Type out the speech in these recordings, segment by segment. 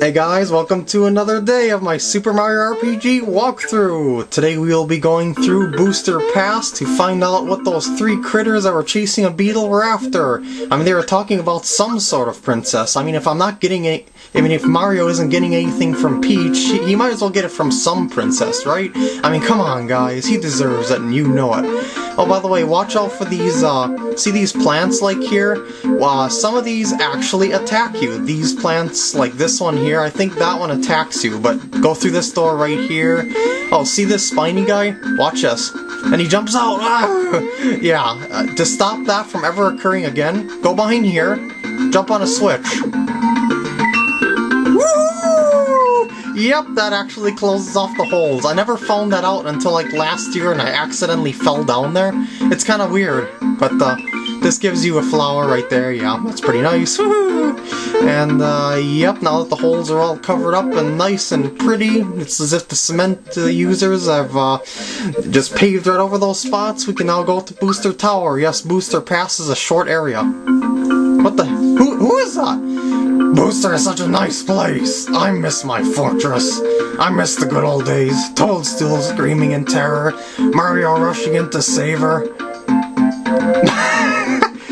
Hey guys, welcome to another day of my Super Mario RPG walkthrough! Today we will be going through Booster Pass to find out what those three critters that were chasing a beetle were after. I mean, they were talking about some sort of princess. I mean, if I'm not getting it, I mean, if Mario isn't getting anything from Peach, he, he might as well get it from some princess, right? I mean, come on guys, he deserves it and you know it. Oh, by the way, watch out for these, uh, see these plants like here? Uh, some of these actually attack you. These plants, like this one here, I think that one attacks you, but go through this door right here. Oh, see this spiny guy? Watch this. And he jumps out! Ah! Yeah, uh, to stop that from ever occurring again, go behind here, jump on a switch. Yep, that actually closes off the holes. I never found that out until like last year and I accidentally fell down there. It's kind of weird, but uh, this gives you a flower right there. Yeah, that's pretty nice. And uh, yep, now that the holes are all covered up and nice and pretty, it's as if the cement uh, users have uh, just paved right over those spots. We can now go to Booster Tower. Yes, Booster passes a short area. What the? Who, who is that? Booster is such a nice place. I miss my fortress. I miss the good old days. Toadstool screaming in terror. Mario rushing in to save her.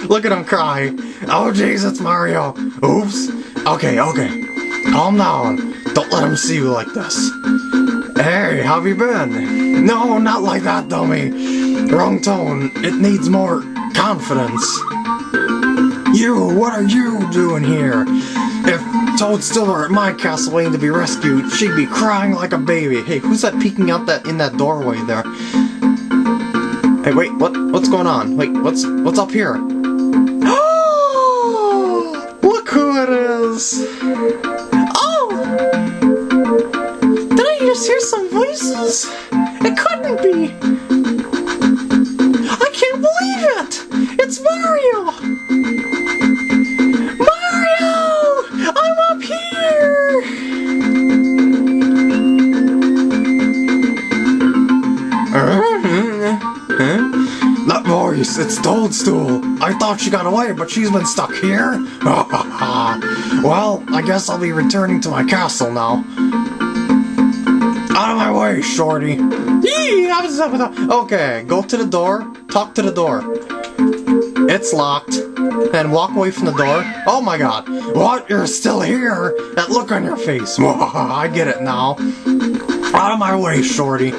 Look at him cry. Oh jeez, it's Mario. Oops. Okay, okay. Calm down. Don't let him see you like this. Hey, how have you been? No, not like that, dummy. Wrong tone. It needs more confidence. You, what are you doing here? If Toadstool were at my castle waiting to be rescued, she'd be crying like a baby. Hey, who's that peeking out that in that doorway there? Hey, wait, what? What's going on? Wait, what's what's up here? Oh, look who it is! Oh! Did I just hear some voices? It couldn't be! Hmm? That voice, it's Toadstool. I thought she got away, but she's been stuck here? well, I guess I'll be returning to my castle now. Out of my way, shorty. Okay, go to the door, talk to the door. It's locked. Then walk away from the door. Oh my god. What? You're still here? That look on your face. I get it now. Out of my way, shorty.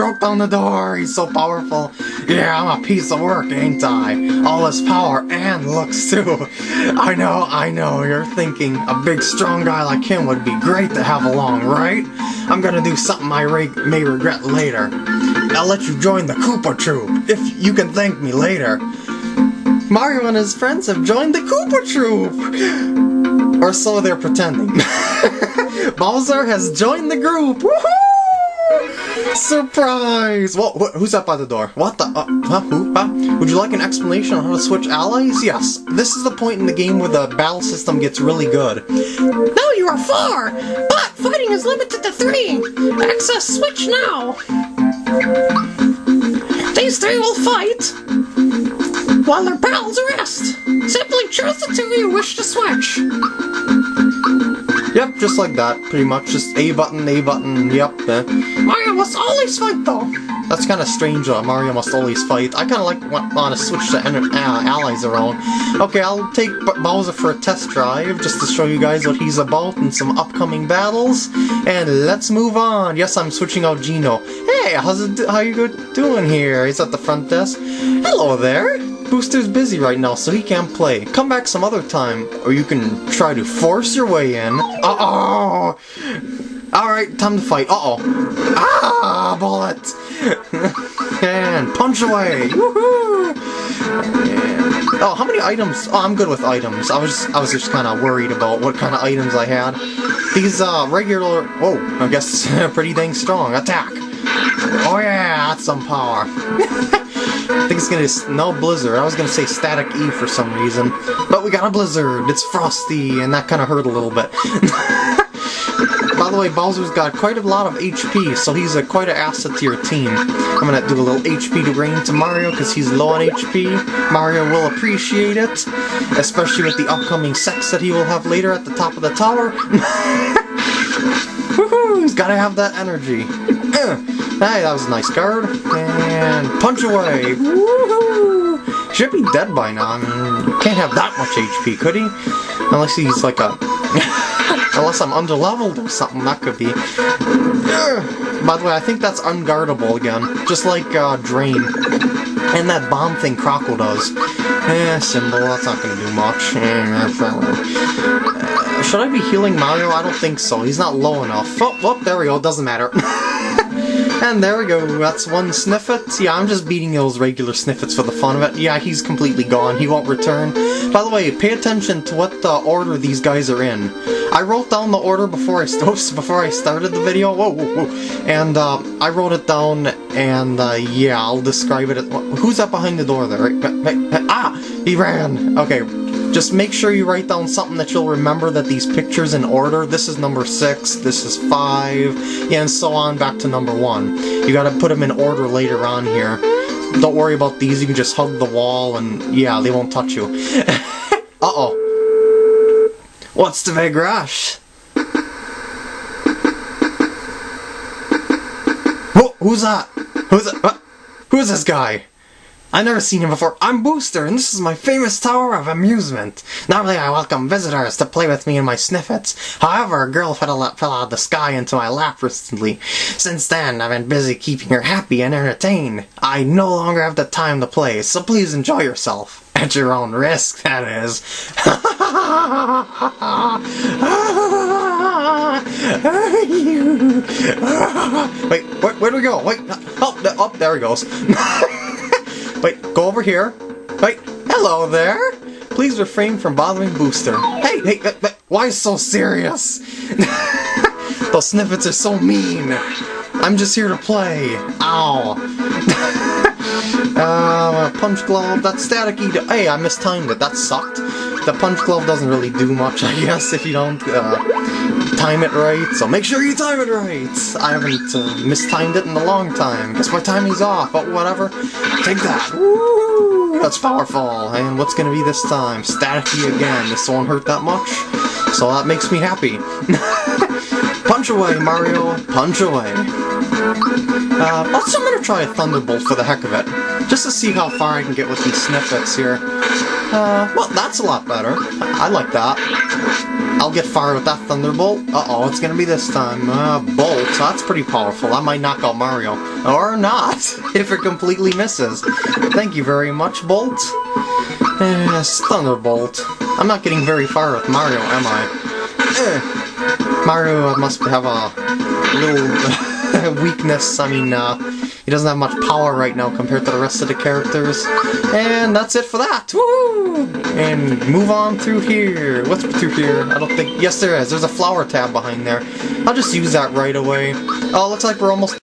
Broke down the door. He's so powerful. Yeah, I'm a piece of work, ain't I? All his power and looks too. I know, I know. You're thinking a big, strong guy like him would be great to have along, right? I'm gonna do something I may regret later. I'll let you join the Koopa Troop, if you can thank me later. Mario and his friends have joined the Koopa Troop! Or so they're pretending. Bowser has joined the group! Woohoo! Surprise! What, what, who's up by the door? What the? Uh, huh? Who? Huh? Would you like an explanation on how to switch allies? Yes. This is the point in the game where the battle system gets really good. Now you are four, but fighting is limited to three. Access switch now. These three will fight while their pals rest. Simply choose the two you wish to switch. Yep, just like that, pretty much. Just A button, A button, yep. eh. Mario must always fight though. That's kind of strange, uh, Mario must always fight. I kind of like want, to switch the uh, allies around. Okay, I'll take B Bowser for a test drive, just to show you guys what he's about in some upcoming battles. And let's move on. Yes, I'm switching out Geno. Hey, how's it, how you doing here? He's at the front desk. Hello there. Booster's busy right now, so he can't play. Come back some other time, or you can try to force your way in. Uh-oh! Alright, time to fight. Uh-oh. Ah, bullet! and punch away! Woohoo! Oh, how many items? Oh, I'm good with items. I was I was just kind of worried about what kind of items I had. These uh regular. Oh, I guess pretty dang strong. Attack! Oh yeah, that's some power. I think it's gonna no blizzard. I was gonna say static E for some reason, but we got a blizzard. It's frosty, and that kind of hurt a little bit. By the way, Bowser's got quite a lot of HP, so he's a, quite an asset to your team. I'm gonna do a little HP to rain to Mario because he's low on HP. Mario will appreciate it, especially with the upcoming sex that he will have later at the top of the tower. Woohoo! He's gotta have that energy. Hey, that was a nice guard. And punch away. Woohoo! Should be dead by now. I mean, can't have that much HP, could he? Unless he's like a... Unless I'm underleveled or something, that could be. By the way, I think that's unguardable again. Just like uh, Drain. And that bomb thing Crockle does. Eh, Symbol, that's not gonna do much. Uh, should I be healing Mario? I don't think so. He's not low enough. Oh, oh there we go. Doesn't matter. and there we go. That's one Snifit. Yeah, I'm just beating those regular Snifits for the fun of it. Yeah, he's completely gone. He won't return. By the way, pay attention to what the order these guys are in. I wrote down the order before I before I started the video. Whoa, whoa, whoa. And uh, I wrote it down, and uh, yeah, I'll describe it. Who's up behind the door there? Ah, he ran. Okay, just make sure you write down something that you'll remember that these pictures in order. This is number six, this is five, and so on back to number one. You gotta put them in order later on here. Don't worry about these, you can just hug the wall and yeah, they won't touch you. Uh-oh. What's the big rush? Who, who's that? Who's that? Who's this guy? I've never seen him before. I'm Booster, and this is my famous tower of amusement. Normally I welcome visitors to play with me in my Snifits. However, a girl fell out, fell out of the sky into my lap recently. Since then, I've been busy keeping her happy and entertained. I no longer have the time to play, so please enjoy yourself. At your own risk, that is. Wait, where, where do we go? Wait, oh, oh there he goes. Wait, go over here. Wait, hello there. Please refrain from bothering Booster. Hey, hey, why so serious? Those Snifits are so mean. I'm just here to play. Ow. uh, punch glove, that staticky. Hey, I mistimed it. That sucked. The punch glove doesn't really do much, I guess, if you don't uh, time it right. So make sure you time it right. I haven't uh, mistimed it in a long time. Guess my timing's off, but whatever. Take that. Woo! That's powerful. And what's gonna be this time? Staticky again. This won't hurt that much. So that makes me happy. punch away, Mario. Punch away. Uh, also, I'm gonna try a Thunderbolt for the heck of it. Just to see how far I can get with these Snifits here. Uh, well, that's a lot better. I like that. I'll get fired with that Thunderbolt. Uh-oh, it's gonna be this time. Uh, Bolt, that's pretty powerful. I might knock out Mario. Or not, if it completely misses. Thank you very much, Bolt. Yes, Thunderbolt. I'm not getting very far with Mario, am I? Eh. Mario must have a little weakness. I mean, uh, he doesn't have much power right now compared to the rest of the characters. And that's it for that. Woo! And move on through here. What's through here? I don't think... Yes, there is. There's a flower tab behind there. I'll just use that right away. Oh, looks like we're almost